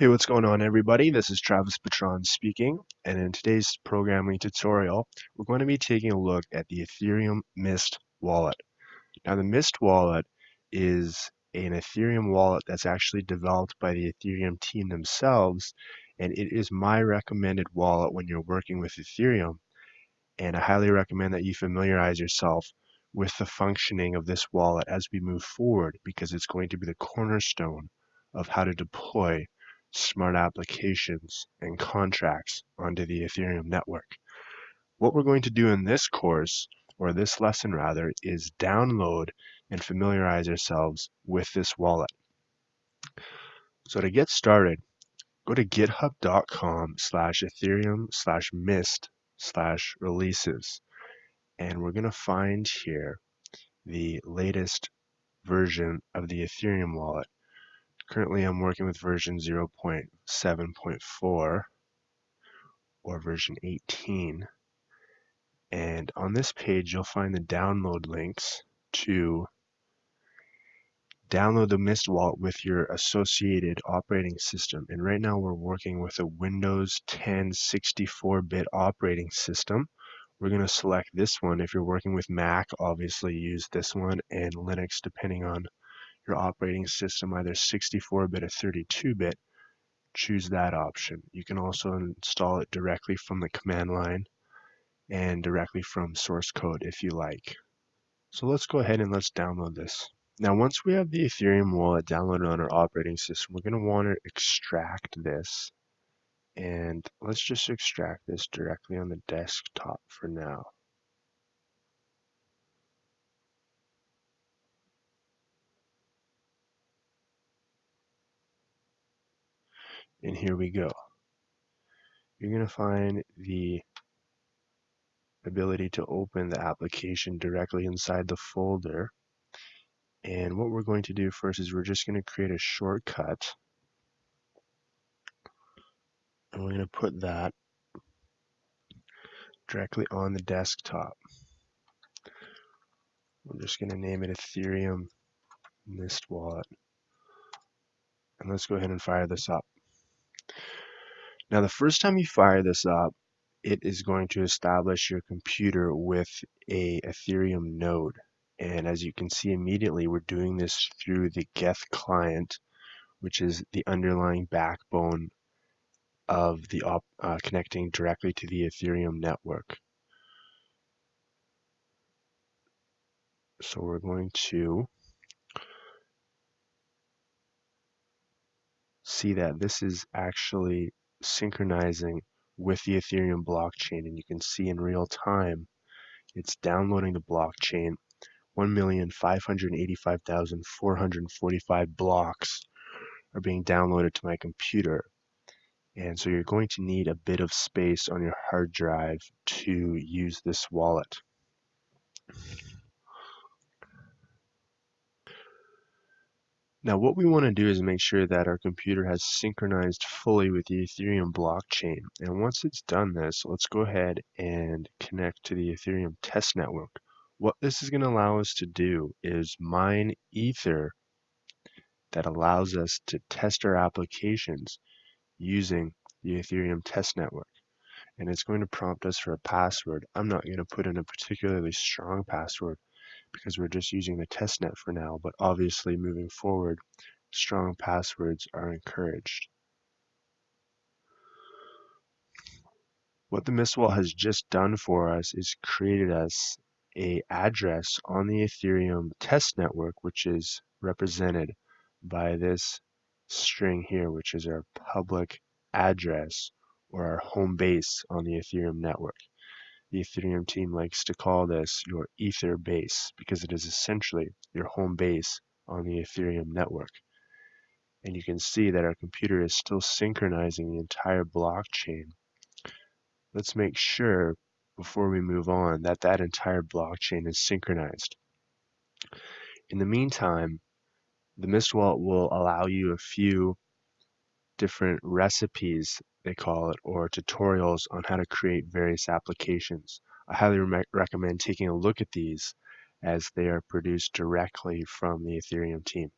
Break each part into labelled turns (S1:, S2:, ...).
S1: Hey, what's going on everybody? This is Travis Patron speaking, and in today's programming tutorial, we're going to be taking a look at the Ethereum Mist wallet. Now the Mist wallet is an Ethereum wallet that's actually developed by the Ethereum team themselves, and it is my recommended wallet when you're working with Ethereum, and I highly recommend that you familiarize yourself with the functioning of this wallet as we move forward because it's going to be the cornerstone of how to deploy smart applications and contracts onto the Ethereum network. What we're going to do in this course, or this lesson rather, is download and familiarize ourselves with this wallet. So to get started, go to github.com slash ethereum slash mist slash releases. And we're going to find here the latest version of the Ethereum wallet. Currently I'm working with version 0.7.4 or version 18 and on this page you'll find the download links to download the Mist wallet with your associated operating system. And right now we're working with a Windows 10 64-bit operating system. We're going to select this one. If you're working with Mac obviously use this one and Linux depending on your operating system, either 64-bit or 32-bit, choose that option. You can also install it directly from the command line and directly from source code if you like. So let's go ahead and let's download this. Now once we have the Ethereum wallet downloaded on our operating system, we're going to want to extract this. And let's just extract this directly on the desktop for now. And here we go. You're going to find the ability to open the application directly inside the folder. And what we're going to do first is we're just going to create a shortcut. And we're going to put that directly on the desktop. We're just going to name it Ethereum Mist Wallet. And let's go ahead and fire this up. Now the first time you fire this up, it is going to establish your computer with a Ethereum node. And as you can see immediately, we're doing this through the Geth client, which is the underlying backbone of the uh, connecting directly to the Ethereum network. So we're going to see that this is actually synchronizing with the Ethereum blockchain and you can see in real time it's downloading the blockchain 1,585,445 blocks are being downloaded to my computer and so you're going to need a bit of space on your hard drive to use this wallet. Now what we want to do is make sure that our computer has synchronized fully with the Ethereum blockchain. And once it's done this, let's go ahead and connect to the Ethereum test network. What this is going to allow us to do is mine Ether that allows us to test our applications using the Ethereum test network. And it's going to prompt us for a password. I'm not going to put in a particularly strong password because we're just using the testnet for now, but obviously moving forward, strong passwords are encouraged. What the Mistwall has just done for us is created us a address on the Ethereum test network, which is represented by this string here, which is our public address or our home base on the Ethereum network. The Ethereum team likes to call this your Ether base because it is essentially your home base on the Ethereum network. And you can see that our computer is still synchronizing the entire blockchain. Let's make sure before we move on that that entire blockchain is synchronized. In the meantime, the Mist Wallet will allow you a few different recipes, they call it, or tutorials on how to create various applications. I highly re recommend taking a look at these as they are produced directly from the Ethereum team.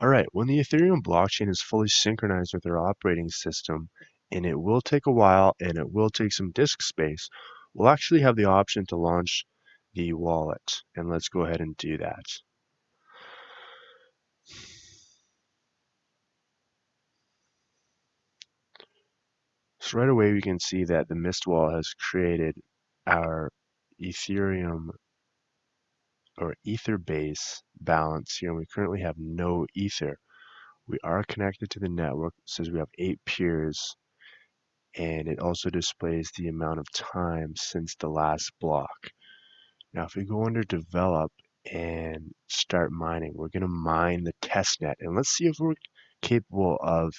S1: All right, when the Ethereum blockchain is fully synchronized with our operating system, and it will take a while and it will take some disk space, we'll actually have the option to launch the wallet. And let's go ahead and do that. Right away we can see that the Mist wallet has created our Ethereum or Etherbase balance here. And we currently have no Ether. We are connected to the network. It says we have eight peers. And it also displays the amount of time since the last block. Now, if we go under develop and start mining, we're going to mine the testnet. And let's see if we're capable of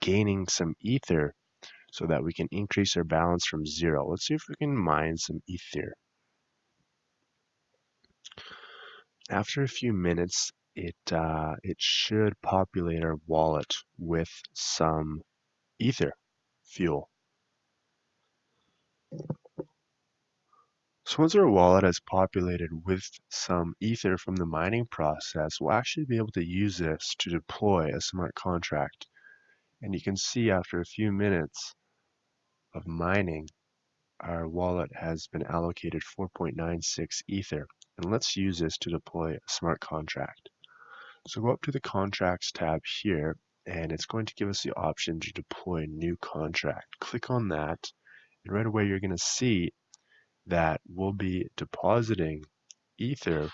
S1: gaining some Ether so that we can increase our balance from zero. Let's see if we can mine some Ether. After a few minutes, it, uh, it should populate our wallet with some Ether fuel. So once our wallet has populated with some Ether from the mining process, we'll actually be able to use this to deploy a smart contract. And you can see after a few minutes, of mining, our wallet has been allocated 4.96 Ether. And let's use this to deploy a smart contract. So go up to the Contracts tab here, and it's going to give us the option to deploy a new contract. Click on that, and right away you're going to see that we'll be depositing Ether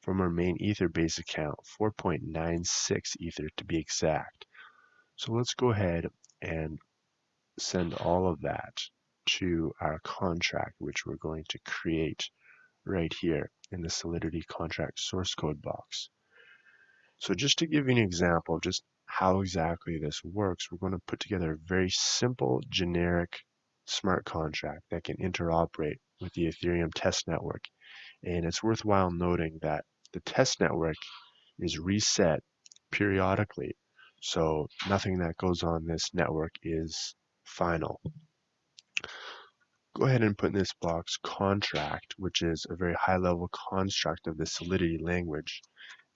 S1: from our main Ether base account, 4.96 Ether to be exact. So let's go ahead and send all of that to our contract, which we're going to create right here in the Solidity contract source code box. So just to give you an example of just how exactly this works, we're going to put together a very simple generic smart contract that can interoperate with the Ethereum test network. And it's worthwhile noting that the test network is reset periodically. So nothing that goes on this network is final. Go ahead and put in this box contract, which is a very high level construct of the Solidity language.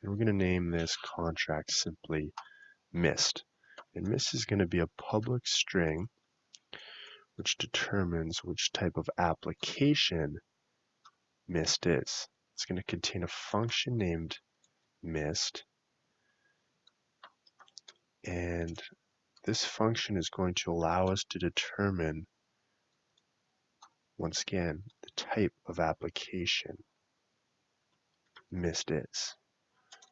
S1: And we're going to name this contract simply MIST. And MIST is going to be a public string which determines which type of application MIST is. It's going to contain a function named MIST and this function is going to allow us to determine, once again, the type of application MIST is.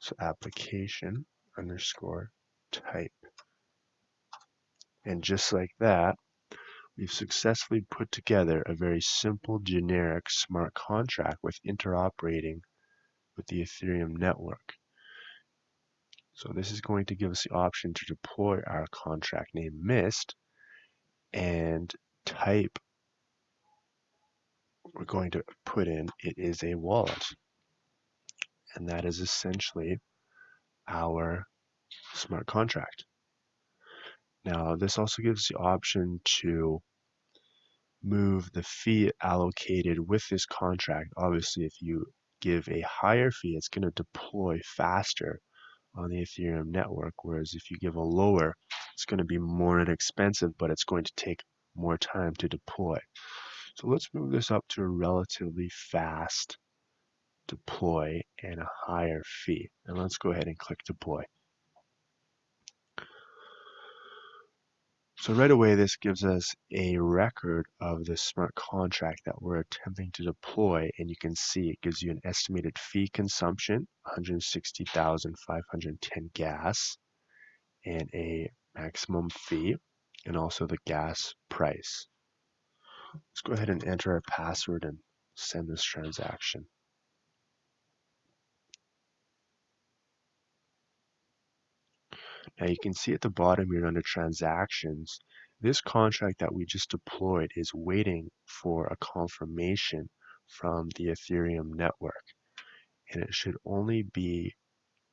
S1: So application underscore type. And just like that, we've successfully put together a very simple generic smart contract with interoperating with the Ethereum network. So this is going to give us the option to deploy our contract name MIST and type we're going to put in it is a wallet. And that is essentially our smart contract. Now this also gives the option to move the fee allocated with this contract. Obviously if you give a higher fee, it's going to deploy faster on the Ethereum network. Whereas if you give a lower, it's going to be more inexpensive, but it's going to take more time to deploy. So let's move this up to a relatively fast deploy and a higher fee. And let's go ahead and click deploy. So right away, this gives us a record of the smart contract that we're attempting to deploy. And you can see it gives you an estimated fee consumption, 160,510 gas, and a maximum fee, and also the gas price. Let's go ahead and enter our password and send this transaction. Now you can see at the bottom here under transactions, this contract that we just deployed is waiting for a confirmation from the Ethereum network. And it should only be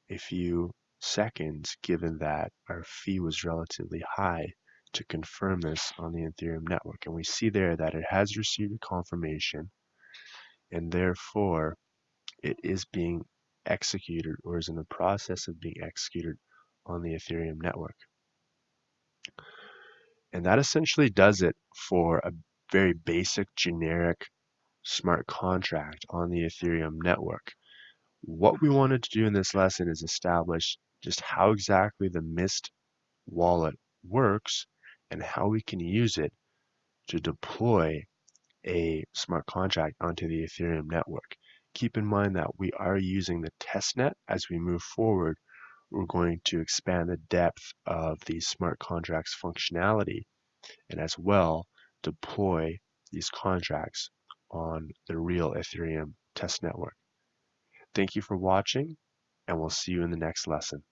S1: a few seconds given that our fee was relatively high to confirm this on the Ethereum network. And we see there that it has received a confirmation and therefore it is being executed or is in the process of being executed on the Ethereum network. And that essentially does it for a very basic generic smart contract on the Ethereum network. What we wanted to do in this lesson is establish just how exactly the Mist wallet works and how we can use it to deploy a smart contract onto the Ethereum network. Keep in mind that we are using the testnet as we move forward. We're going to expand the depth of the smart contracts functionality and as well deploy these contracts on the real Ethereum test network. Thank you for watching and we'll see you in the next lesson.